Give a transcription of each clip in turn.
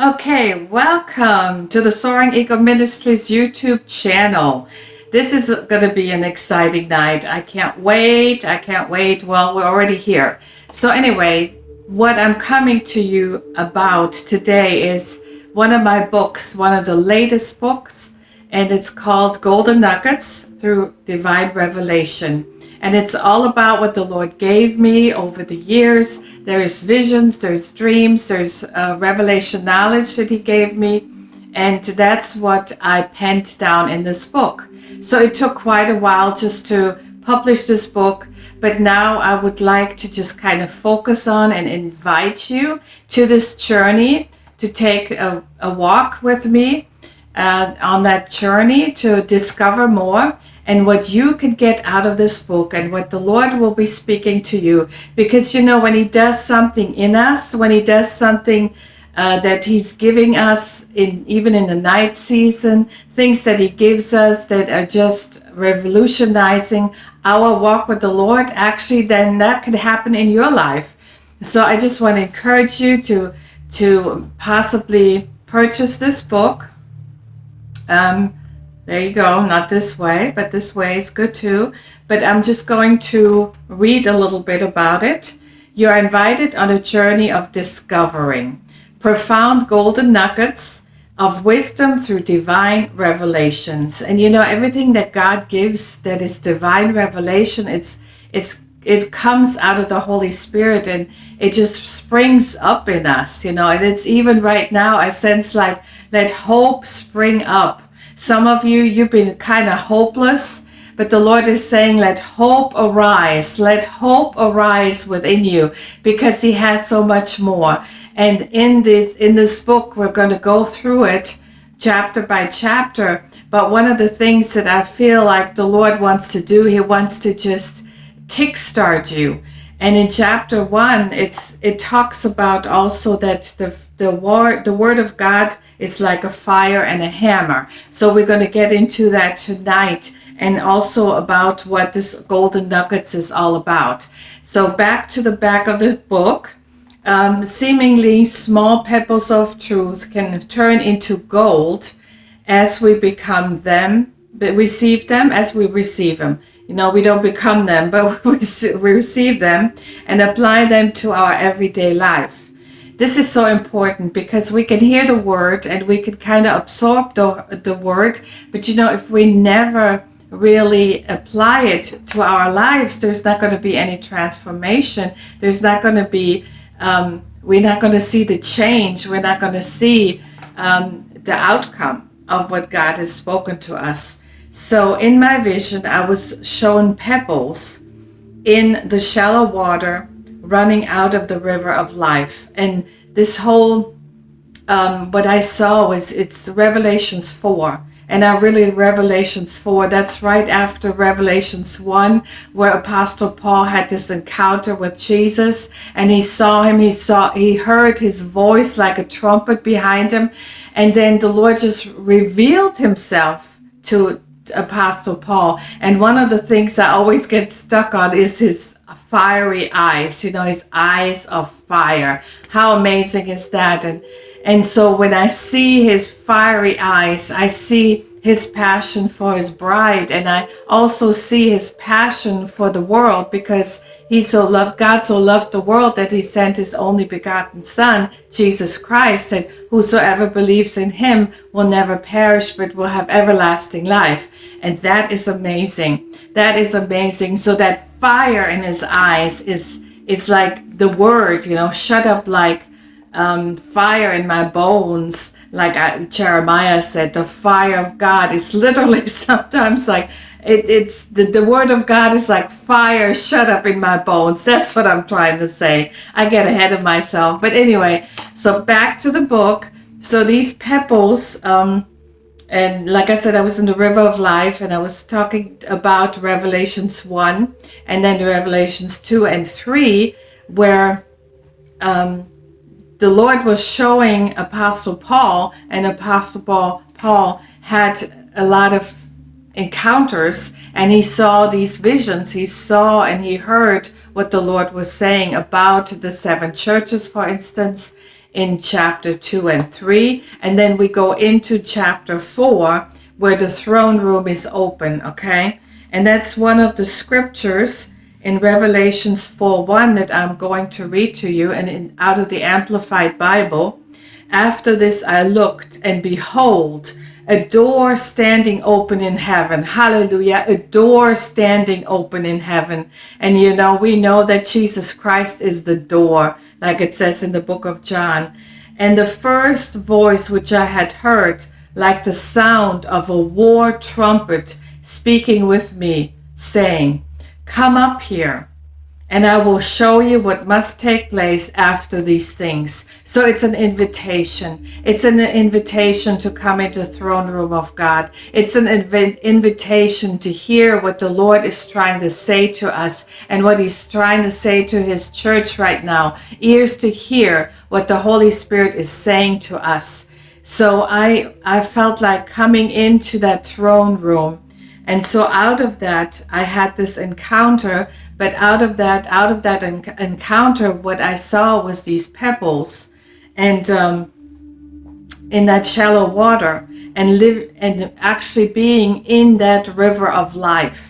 Okay, welcome to the Soaring Eagle Ministries YouTube channel. This is going to be an exciting night. I can't wait. I can't wait. Well, we're already here. So anyway, what I'm coming to you about today is one of my books, one of the latest books, and it's called Golden Nuggets through Divine Revelation and it's all about what the Lord gave me over the years. There's visions, there's dreams, there's uh, revelation knowledge that He gave me, and that's what I penned down in this book. So it took quite a while just to publish this book, but now I would like to just kind of focus on and invite you to this journey to take a, a walk with me uh, on that journey to discover more and what you could get out of this book and what the Lord will be speaking to you. Because, you know, when He does something in us, when He does something uh, that He's giving us, in even in the night season, things that He gives us that are just revolutionizing our walk with the Lord, actually, then that could happen in your life. So I just want to encourage you to to possibly purchase this book. Um, there you go. Not this way, but this way is good too. But I'm just going to read a little bit about it. You're invited on a journey of discovering profound golden nuggets of wisdom through divine revelations. And you know, everything that God gives that is divine revelation, it's it's it comes out of the Holy Spirit and it just springs up in us, you know, and it's even right now I sense like let hope spring up some of you, you've been kind of hopeless, but the Lord is saying, let hope arise. Let hope arise within you because he has so much more. And in this, in this book, we're going to go through it chapter by chapter. But one of the things that I feel like the Lord wants to do, he wants to just kickstart you. And in chapter one, it's it talks about also that the the word the word of God is like a fire and a hammer. So we're going to get into that tonight and also about what this golden nuggets is all about. So back to the back of the book. Um, seemingly small pebbles of truth can turn into gold as we become them, but receive them as we receive them. You know, we don't become them, but we receive them and apply them to our everyday life. This is so important because we can hear the word and we can kind of absorb the, the word. But you know, if we never really apply it to our lives, there's not going to be any transformation. There's not going to be, um, we're not going to see the change. We're not going to see um, the outcome of what God has spoken to us. So in my vision, I was shown pebbles in the shallow water running out of the river of life. And this whole, um, what I saw was it's Revelations 4. And I really, Revelations 4, that's right after Revelations 1, where Apostle Paul had this encounter with Jesus and he saw him, he saw, he heard his voice like a trumpet behind him. And then the Lord just revealed himself to Apostle Paul. And one of the things I always get stuck on is his fiery eyes, you know, his eyes of fire. How amazing is that? And and so when I see his fiery eyes, I see his passion for his bride and I also see his passion for the world because he so loved God so loved the world that he sent his only begotten son Jesus Christ and whosoever believes in him will never perish but will have everlasting life. And that is amazing. That is amazing. So that fire in his eyes is is like the word you know shut up like um, fire in my bones like I, Jeremiah said, the fire of God is literally sometimes like it, it's the, the word of God is like fire shut up in my bones. That's what I'm trying to say. I get ahead of myself. But anyway, so back to the book. So these pebbles, um, and like I said, I was in the river of life and I was talking about Revelations 1 and then the Revelations 2 and 3, where um, the Lord was showing Apostle Paul, and Apostle Paul, Paul had a lot of encounters and he saw these visions. He saw and he heard what the Lord was saying about the seven churches, for instance, in chapter 2 and 3. And then we go into chapter 4 where the throne room is open, okay? And that's one of the scriptures in Revelations 4 1 that I'm going to read to you and in, out of the Amplified Bible. After this I looked, and behold, a door standing open in heaven. Hallelujah. A door standing open in heaven. And you know, we know that Jesus Christ is the door, like it says in the book of John. And the first voice which I had heard, like the sound of a war trumpet, speaking with me, saying, Come up here and I will show you what must take place after these things. So it's an invitation. It's an invitation to come into the throne room of God. It's an inv- invitation to hear what the Lord is trying to say to us and what he's trying to say to his church right now. Ears to hear what the Holy Spirit is saying to us. So I I felt like coming into that throne room. And so out of that, I had this encounter but out of that, out of that en- encounter, what I saw was these pebbles, and um, in that shallow water, and live and actually being in that river of life,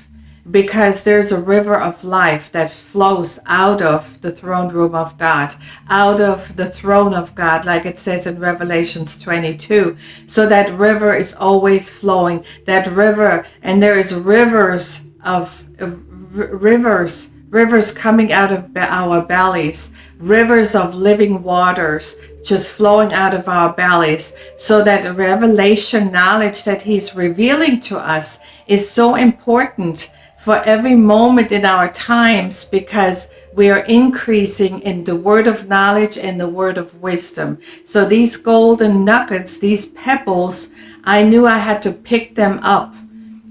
because there's a river of life that flows out of the throne room of God, out of the throne of God, like it says in Revelations 22. So that river is always flowing. That river, and there is rivers of uh, rivers, rivers coming out of our bellies, rivers of living waters just flowing out of our bellies, so that revelation knowledge that He's revealing to us is so important for every moment in our times because we are increasing in the word of knowledge and the word of wisdom. So these golden nuggets, these pebbles, I knew I had to pick them up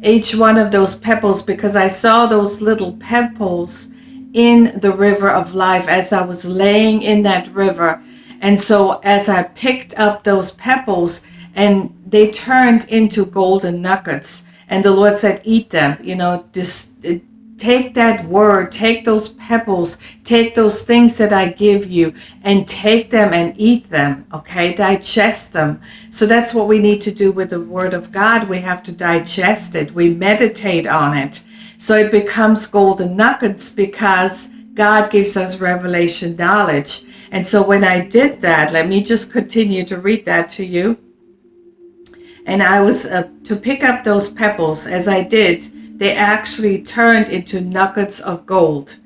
each one of those pebbles because I saw those little pebbles in the river of life as I was laying in that river. And so as I picked up those pebbles and they turned into golden nuggets and the Lord said, eat them, you know, just take that word, take those pebbles, take those things that I give you and take them and eat them, okay? Digest them. So that's what we need to do with the word of God. We have to digest it, we meditate on it. So it becomes golden nuggets because God gives us revelation knowledge. And so when I did that, let me just continue to read that to you. And I was uh, to pick up those pebbles as I did they actually turned into nuggets of gold.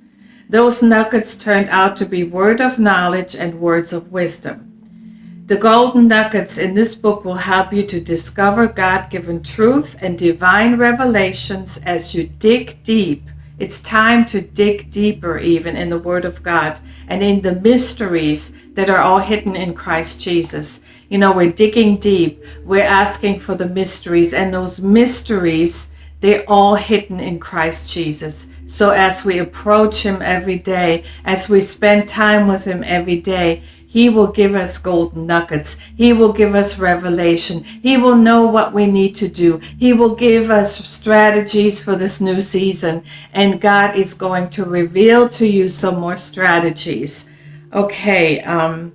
Those nuggets turned out to be word of knowledge and words of wisdom. The golden nuggets in this book will help you to discover God given truth and divine revelations as you dig deep. It's time to dig deeper, even in the Word of God and in the mysteries that are all hidden in Christ Jesus. You know, we're digging deep, we're asking for the mysteries, and those mysteries they're all hidden in Christ Jesus. So as we approach Him every day, as we spend time with Him every day, He will give us golden nuggets. He will give us revelation. He will know what we need to do. He will give us strategies for this new season. And God is going to reveal to you some more strategies. Okay. Um,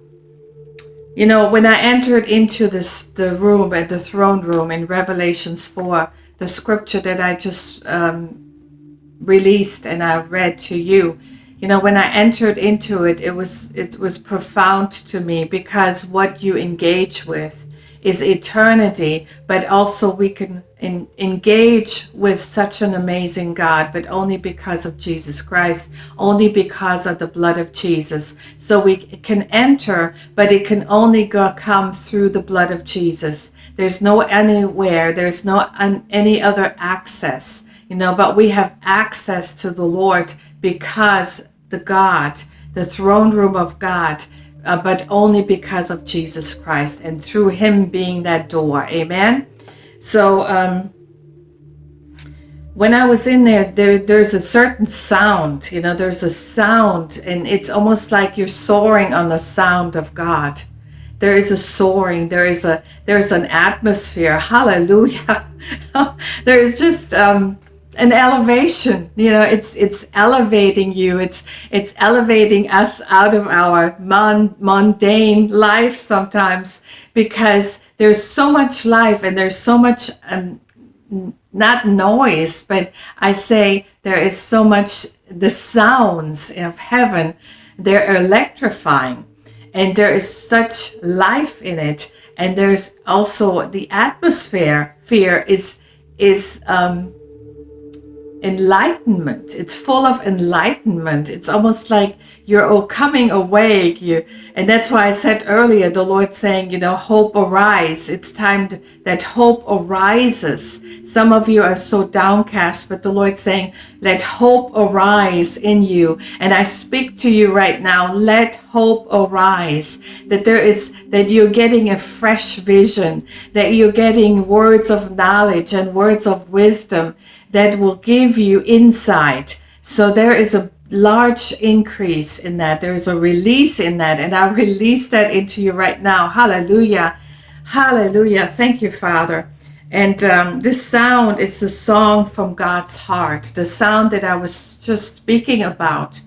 you know, when I entered into this the room at the throne room in Revelations 4, the scripture that I just um, released and I read to you, you know, when I entered into it, it was it was profound to me because what you engage with is eternity, but also we can in, engage with such an amazing God, but only because of Jesus Christ, only because of the blood of Jesus. So we can enter, but it can only go, come through the blood of Jesus. There's no anywhere, there's no any other access, you know, but we have access to the Lord because the God, the throne room of God, uh, but only because of Jesus Christ and through Him being that door. Amen. So, um, when I was in there, there, there's a certain sound, you know, there's a sound, and it's almost like you're soaring on the sound of God. There is a soaring there is a there's an atmosphere. Hallelujah. There is just um an elevation you know it's it's elevating you it's it's elevating us out of our mon- mundane life sometimes because there's so much life and there's so much um, not noise but i say there is so much the sounds of heaven they're electrifying and there is such life in it and there's also the atmosphere fear is is um enlightenment. It's full of enlightenment. It's almost like you're all coming awake. You and that's why i said earlier the lord saying you know hope arise. It's time to, that hope arises. Some of you are so downcast but the lord saying let hope arise in you. And i speak to you right now let hope arise. That there is that you're getting a fresh vision. That you're getting words of knowledge and words of wisdom that will give you insight. So there is a large increase in that. There is a release in that. And I release that into you right now. Hallelujah. Hallelujah. Thank you, Father. And um, this sound is a song from God's heart, the sound that I was just speaking about.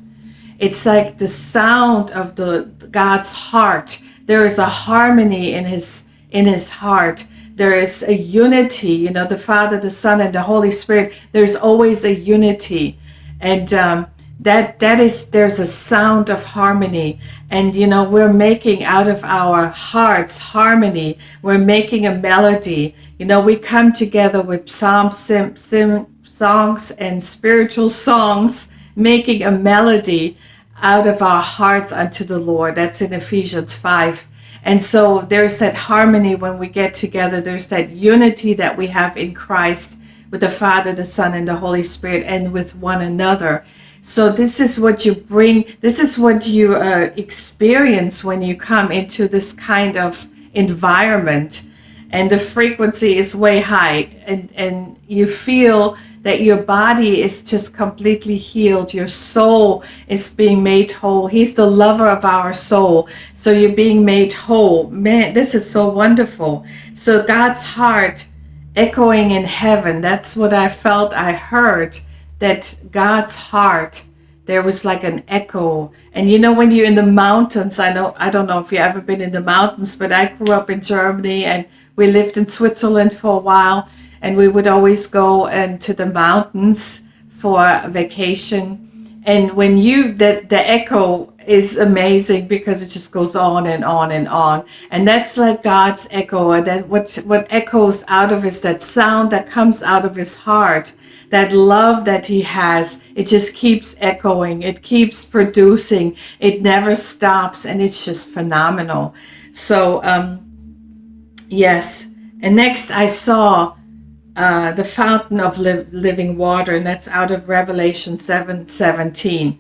It's like the sound of the God's heart. There is a harmony in his in his heart there is a unity you know the father the son and the holy spirit there's always a unity. And um, that that is there's a sound of harmony. And you know we're making out of our hearts harmony. We're making a melody. You know we come together with psalm sim, sim, songs and spiritual songs making a melody out of our hearts unto the lord. That's in ephesians 5 and so there's that harmony when we get together. There's that unity that we have in Christ with the Father, the Son, and the Holy Spirit, and with one another. So this is what you bring, this is what you uh, experience when you come into this kind of environment. And the frequency is way high, and, and you feel that your body is just completely healed. Your soul is being made whole. He's the lover of our soul. So you're being made whole. Man, this is so wonderful. So God's heart echoing in heaven. That's what I felt. I heard that God's heart there was like an echo and you know when you're in the mountains i know i don't know if you've ever been in the mountains but i grew up in germany and we lived in switzerland for a while and we would always go into the mountains for vacation. And when you the the echo is amazing because it just goes on and on and on. And that's like god's echo. That what what echoes out of is that sound that comes out of his heart. That love that he has it just keeps echoing. It keeps producing. It never stops and it's just phenomenal. So um yes. And next i saw uh, the fountain of li- living water, and that's out of Revelation 7 17.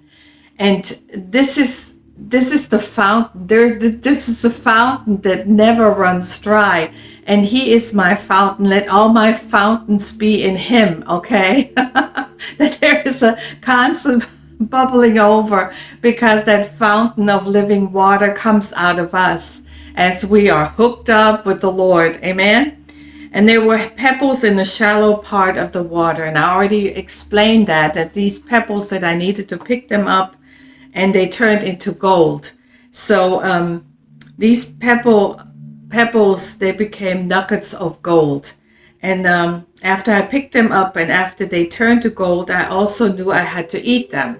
And this is this is the fountain. There, this is a fountain that never runs dry, and He is my fountain. Let all my fountains be in Him. Okay, that there is a constant bubbling over because that fountain of living water comes out of us as we are hooked up with the Lord. Amen. And there were pebbles in the shallow part of the water. And I already explained that, that these pebbles that I needed to pick them up and they turned into gold. So um, these pebble, pebbles, they became nuggets of gold. And um, after I picked them up and after they turned to gold, I also knew I had to eat them.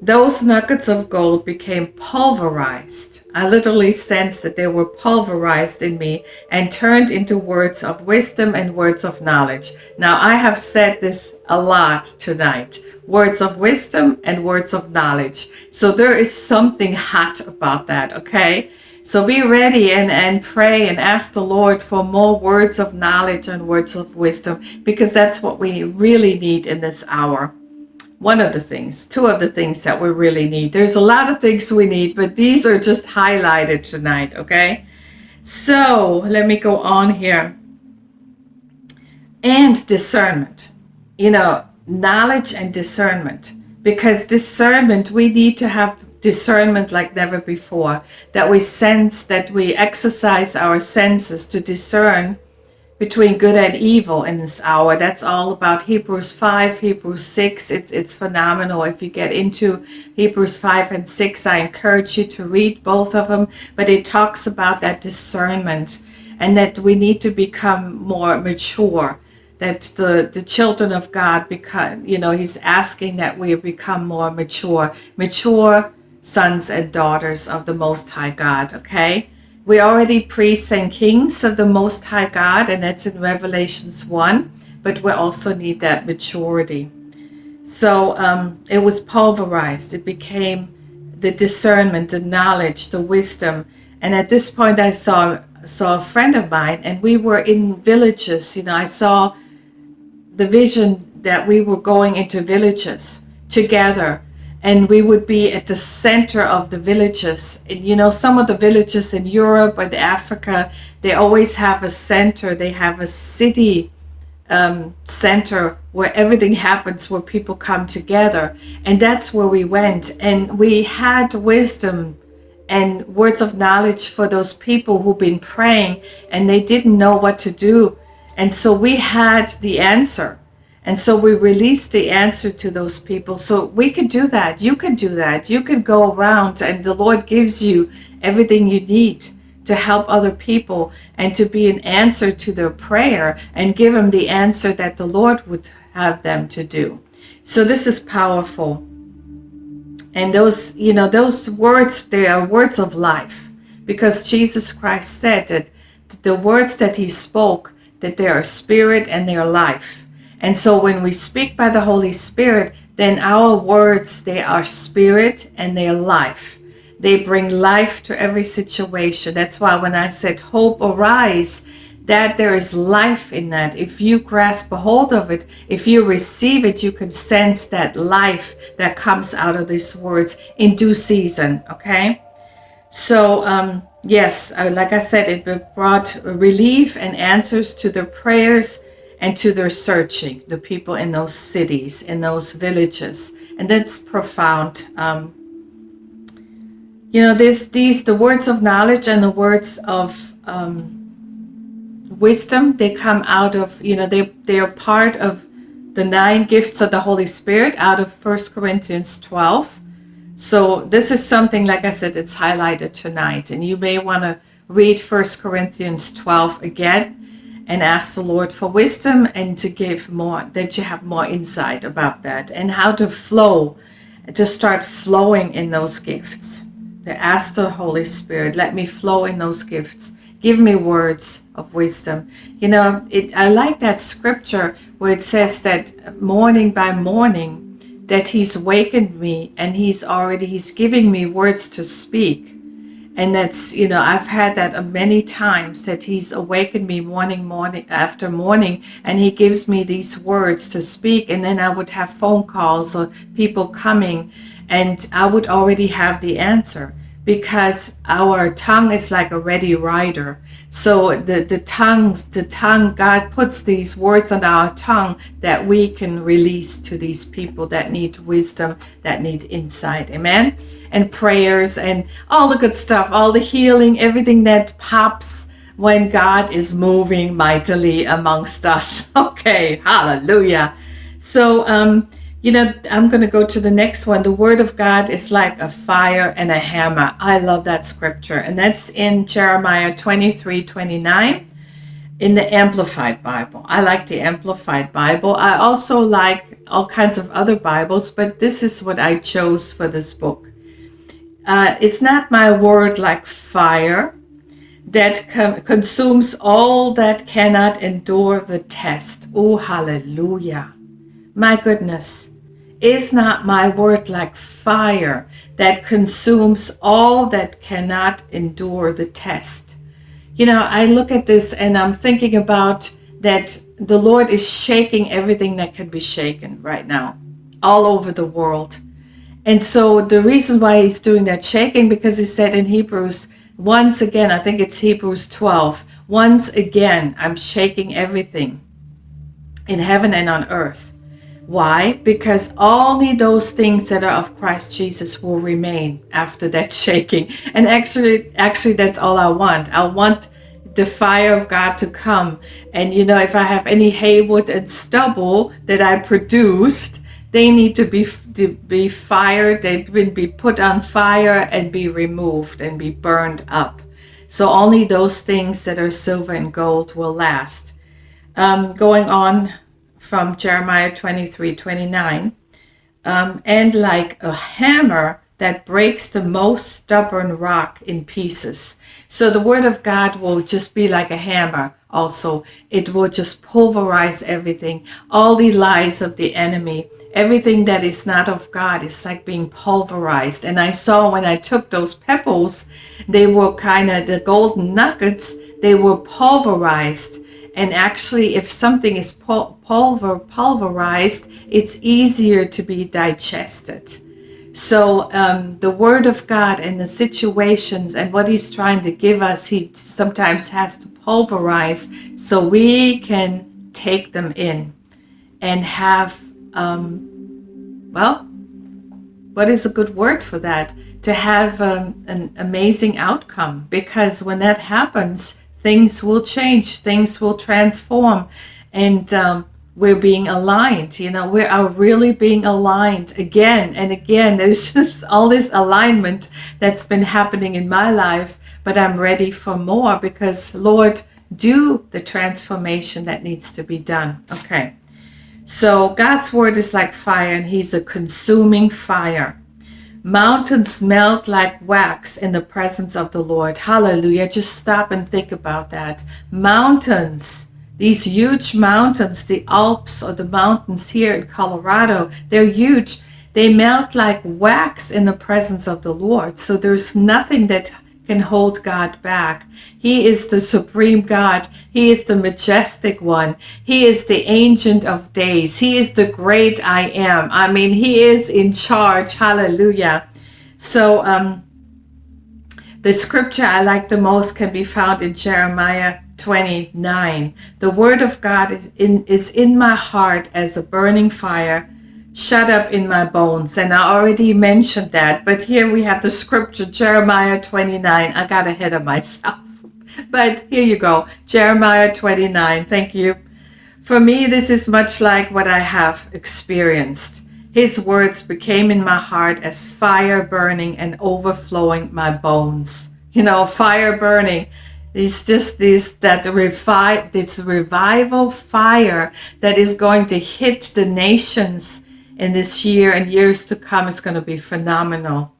Those nuggets of gold became pulverized. I literally sensed that they were pulverized in me and turned into words of wisdom and words of knowledge. Now, I have said this a lot tonight words of wisdom and words of knowledge. So, there is something hot about that, okay? So, be ready and, and pray and ask the Lord for more words of knowledge and words of wisdom because that's what we really need in this hour one of the things, two of the things that we really need. There's a lot of things we need, but these are just highlighted tonight, okay? So let me go on here. And discernment, you know, knowledge and discernment. Because discernment, we need to have discernment like never before, that we sense, that we exercise our senses to discern between good and evil in this hour. That's all about Hebrews 5, Hebrews 6. It's it's phenomenal. If you get into Hebrews 5 and 6, I encourage you to read both of them. But it talks about that discernment and that we need to become more mature. That the, the children of God become, you know, he's asking that we become more mature, mature sons and daughters of the Most High God, okay? We're already priests and kings of the Most High God, and that's in Revelations 1, but we also need that maturity. So um, it was pulverized. It became the discernment, the knowledge, the wisdom. And at this point, I saw saw a friend of mine, and we were in villages. You know, I saw the vision that we were going into villages together and we would be at the center of the villages. And, you know, some of the villages in Europe and Africa, they always have a center. They have a city um, center where everything happens, where people come together. And that's where we went. And we had wisdom and words of knowledge for those people who've been praying and they didn't know what to do. And so we had the answer and so we release the answer to those people. So we can do that. You can do that. You can go around and the Lord gives you everything you need to help other people and to be an answer to their prayer and give them the answer that the Lord would have them to do. So this is powerful. And those, you know, those words, they are words of life because Jesus Christ said that the words that he spoke, that they are spirit and they are life. And so when we speak by the Holy Spirit, then our words, they are spirit and they are life. They bring life to every situation. That's why when I said hope arise, that there is life in that. If you grasp a hold of it, if you receive it, you can sense that life that comes out of these words in due season. Okay. So, um, yes, like I said, it brought relief and answers to the prayers and to their searching, the people in those cities, in those villages. And that's profound. Um, you know, this, these, the words of knowledge and the words of um, wisdom, they come out of, you know, they, they are part of the nine gifts of the Holy Spirit out of First Corinthians 12. So this is something, like I said, it's highlighted tonight. And you may want to read First Corinthians 12 again and ask the Lord for wisdom and to give more, that you have more insight about that and how to flow, to start flowing in those gifts. To ask the Holy Spirit, let me flow in those gifts. Give me words of wisdom. You know, it, I like that scripture where it says that morning by morning, that he's wakened me and he's already, he's giving me words to speak and that's you know i've had that many times that he's awakened me morning morning after morning and he gives me these words to speak. And then i would have phone calls or people coming and i would already have the answer because our tongue is like a ready writer so the the tongues the tongue god puts these words on our tongue that we can release to these people that need wisdom that need insight amen and prayers and all the good stuff, all the healing, everything that pops when God is moving mightily amongst us. Okay, hallelujah. So, um, you know, I'm going to go to the next one. The word of God is like a fire and a hammer. I love that scripture. And that's in Jeremiah 23 29 in the Amplified Bible. I like the Amplified Bible. I also like all kinds of other Bibles, but this is what I chose for this book. Uh, it's not my word like fire that consumes all that cannot endure the test. Oh, hallelujah. My goodness. Is not my word like fire that consumes all that cannot endure the test? You know, I look at this and I'm thinking about that the Lord is shaking everything that can be shaken right now, all over the world. And so the reason why he's doing that shaking, because he said in Hebrews, once again, I think it's Hebrews 12, once again, I'm shaking everything in heaven and on earth. Why? Because only those things that are of Christ Jesus will remain after that shaking. And actually, actually, that's all I want. I want the fire of God to come. And you know, if I have any haywood and stubble that I produced, they need to be to be fired. They will be put on fire and be removed and be burned up. So only those things that are silver and gold will last. Um, going on from Jeremiah 23, 29. Um, and like a hammer that breaks the most stubborn rock in pieces. So the word of God will just be like a hammer also. It will just pulverize everything. All the lies of the enemy, everything that is not of God is like being pulverized. And I saw when I took those pebbles, they were kind of the golden nuggets, they were pulverized. And actually, if something is pulver, pulverized, it's easier to be digested. So um, the Word of God and the situations and what He's trying to give us, He sometimes has to pulverize so we can take them in and have, um, well, what is a good word for that? To have um, an amazing outcome. Because when that happens, things will change, things will transform. And um, we're being aligned you know we are really being aligned again and again there's just all this alignment that's been happening in my life but i'm ready for more because lord do the transformation that needs to be done okay so god's word is like fire and he's a consuming fire mountains melt like wax in the presence of the lord hallelujah just stop and think about that mountains these huge mountains, the Alps or the mountains here in Colorado, they're huge. They melt like wax in the presence of the Lord. So there's nothing that can hold God back. He is the supreme God. He is the majestic one. He is the ancient of days. He is the great I am. I mean, he is in charge. Hallelujah. So, um, the scripture I like the most can be found in Jeremiah 29. The word of God is in, is in my heart as a burning fire shut up in my bones. And I already mentioned that, but here we have the scripture, Jeremiah 29. I got ahead of myself. But here you go, Jeremiah 29. Thank you. For me, this is much like what I have experienced. His words became in my heart as fire burning and overflowing my bones. You know, fire burning it's just this that revive this revival fire that is going to hit the nations in this year and years to come is going to be phenomenal.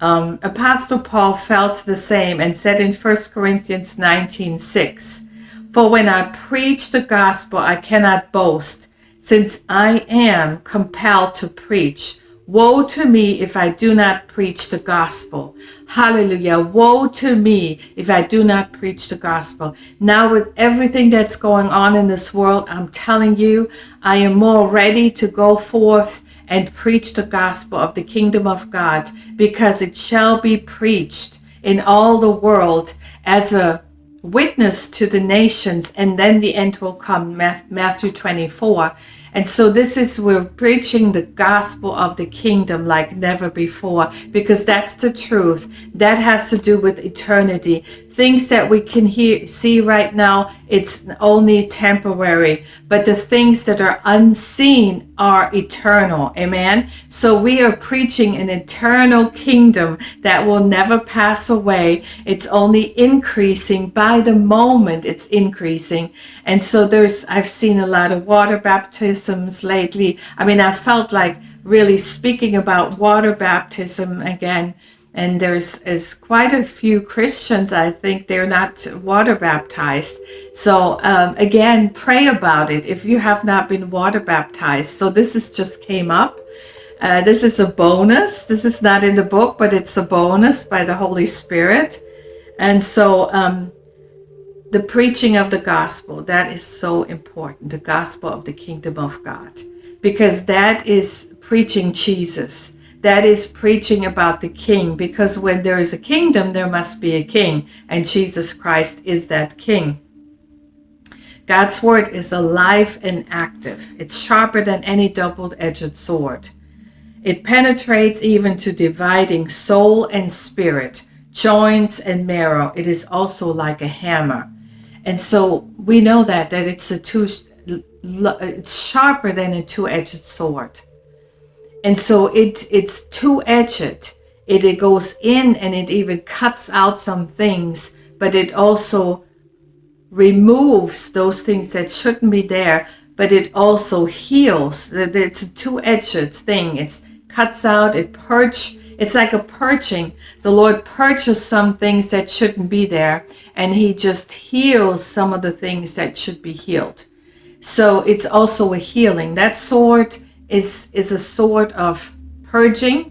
Um, Apostle Paul felt the same and said in 1 Corinthians 19 6, For when I preach the gospel, I cannot boast, since I am compelled to preach. Woe to me if I do not preach the gospel. Hallelujah. Woe to me if I do not preach the gospel. Now, with everything that's going on in this world, I'm telling you, I am more ready to go forth and preach the gospel of the kingdom of God because it shall be preached in all the world as a witness to the nations, and then the end will come. Matthew 24. And so this is, we're preaching the gospel of the kingdom like never before, because that's the truth. That has to do with eternity things that we can hear, see right now, it's only temporary, but the things that are unseen are eternal. Amen. So we are preaching an eternal kingdom that will never pass away. It's only increasing by the moment it's increasing. And so there's, I've seen a lot of water baptisms lately. I mean, I felt like really speaking about water baptism again and there's is quite a few Christians. I think they're not water baptized. So um, again, pray about it if you have not been water baptized. So this is just came up. Uh, this is a bonus. This is not in the book, but it's a bonus by the Holy Spirit. And so um, the preaching of the gospel that is so important. The gospel of the kingdom of God, because that is preaching Jesus that is preaching about the king because when there is a kingdom, there must be a king, and Jesus Christ is that king. God's word is alive and active. It's sharper than any double edged sword. It penetrates even to dividing soul and spirit, joints and marrow. It is also like a hammer. And so we know that that it's a two it's sharper than a two-edged sword. And so it it's two-edged. It, it goes in and it even cuts out some things, but it also removes those things that shouldn't be there, but it also heals. It's a two-edged thing. It cuts out, it purge. It's like a purging. The Lord purges some things that shouldn't be there, and He just heals some of the things that should be healed. So it's also a healing. That sword is is a sort of purging,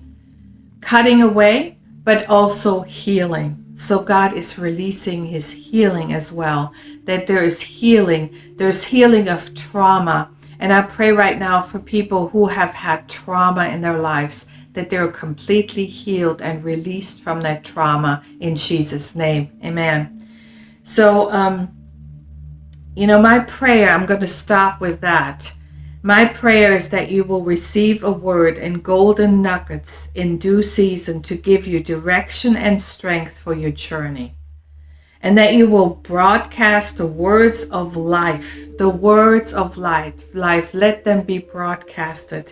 cutting away, but also healing. So God is releasing his healing as well. That there is healing. There's healing of trauma. And I pray right now for people who have had trauma in their lives that they're completely healed and released from that trauma in Jesus' name. Amen. So, um, you know, my prayer, I'm going to stop with that my prayer is that you will receive a word in golden nuggets in due season to give you direction and strength for your journey. And that you will broadcast the words of life, the words of life, life, let them be broadcasted,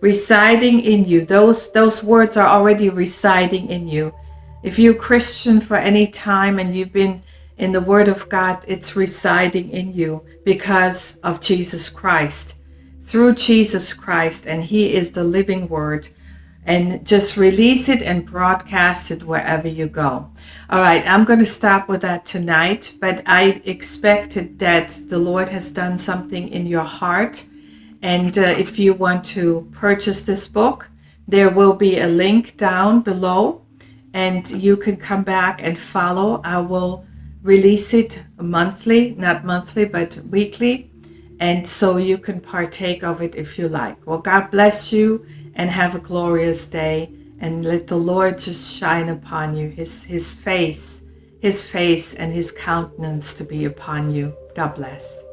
residing in you. Those, those words are already residing in you. If you're Christian for any time and you've been in the Word of God, it's residing in you because of Jesus Christ through Jesus Christ, and He is the living Word. And just release it and broadcast it wherever you go. All right, I'm going to stop with that tonight, but I expected that the Lord has done something in your heart. And uh, if you want to purchase this book, there will be a link down below, and you can come back and follow. I will release it monthly, not monthly, but weekly and so you can partake of it if you like. Well, God bless you and have a glorious day and let the Lord just shine upon you, his, his face, his face and his countenance to be upon you. God bless.